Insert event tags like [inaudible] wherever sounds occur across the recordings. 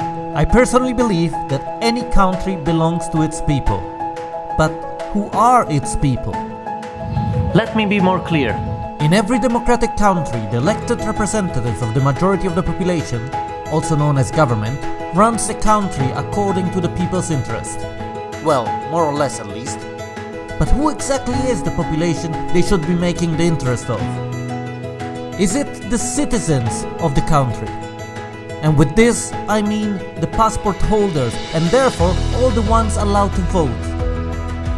I personally believe that any country belongs to its people. But who are its people? Let me be more clear. In every democratic country, the elected representatives of the majority of the population, also known as government, runs the country according to the people's interest. Well, more or less at least. But who exactly is the population they should be making the interest of? Is it the citizens of the country? And with this, I mean the passport holders and therefore all the ones allowed to vote.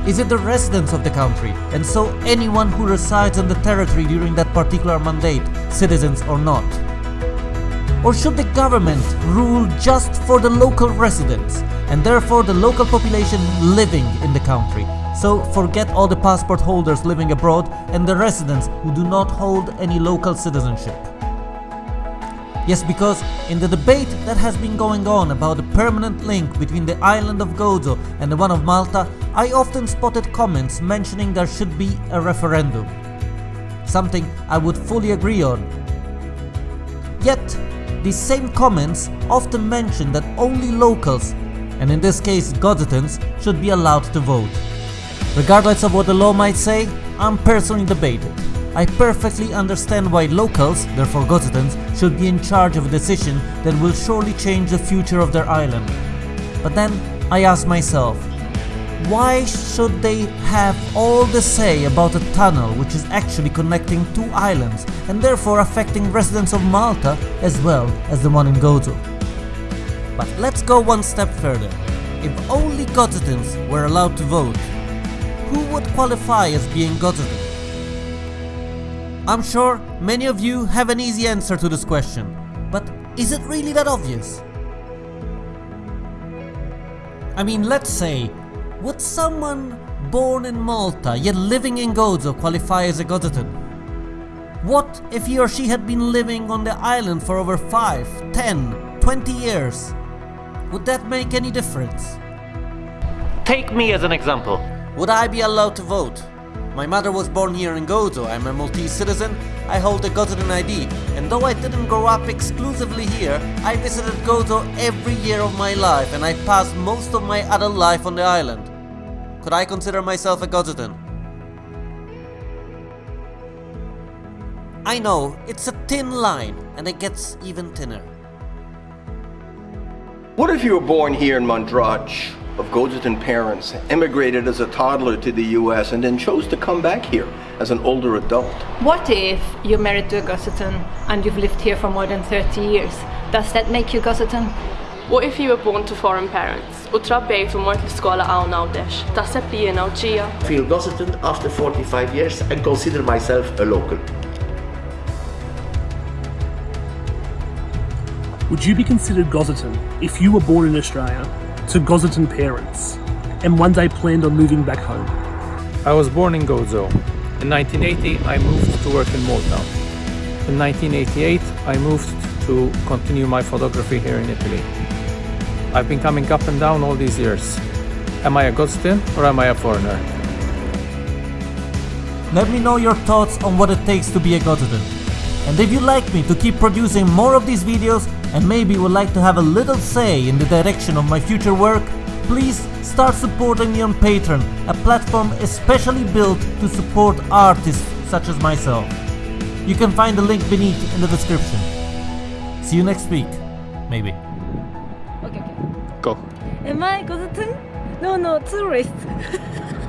Is it the residents of the country, and so anyone who resides on the territory during that particular mandate, citizens or not? Or should the government rule just for the local residents, and therefore the local population living in the country? So forget all the passport holders living abroad and the residents who do not hold any local citizenship. Yes, because in the debate that has been going on about the permanent link between the island of Gozo and the one of Malta, I often spotted comments mentioning there should be a referendum. Something I would fully agree on. Yet, these same comments often mention that only locals, and in this case Gozitans, should be allowed to vote. Regardless of what the law might say, I'm personally debated. I perfectly understand why locals, therefore Gozitans, should be in charge of a decision that will surely change the future of their island. But then I ask myself, why should they have all the say about a tunnel which is actually connecting two islands and therefore affecting residents of Malta as well as the one in Gozo? But let's go one step further. If only Gozitans were allowed to vote, who would qualify as being Gozitan? I'm sure many of you have an easy answer to this question, but is it really that obvious? I mean, let's say, would someone born in Malta yet living in Gozo qualify as a Gozitan? What if he or she had been living on the island for over 5, 10, 20 years? Would that make any difference? Take me as an example. Would I be allowed to vote? My mother was born here in Gozo, I'm a Maltese citizen, I hold a Gozitan ID, and though I didn't grow up exclusively here, I visited Gozo every year of my life and I passed most of my adult life on the island. Could I consider myself a Gozitan? I know, it's a thin line, and it gets even thinner. What if you were born here in Mondrach of Gozitan parents, immigrated as a toddler to the US, and then chose to come back here as an older adult? What if you're married to a Gozitan and you've lived here for more than 30 years? Does that make you Gozitan? What if you were born to foreign parents u trabbejt u mort l-iskola hawn għawdex? Taħseb li jiena u ġija? feel Gozitan after 45 years and consider myself a local. Would you be considered Gozitan if you were born in Australia to Gozitan parents and one day planned on moving back home? I was born in Gozo. In 1980, I moved to work in Malta. In 1988, I moved to continue my photography here in Italy. I've been coming up and down all these years. Am I a Gozitan or am I a foreigner? Let me know your thoughts on what it takes to be a Gozitan. And if you'd like me to keep producing more of these videos and maybe would like to have a little say in the direction of my future work, please start supporting me on Patreon, a platform especially built to support artists such as myself. You can find the link beneath in the description. See you next week, maybe. Okay, okay. Go. Am I Gozitan? No, no, tourist. [laughs]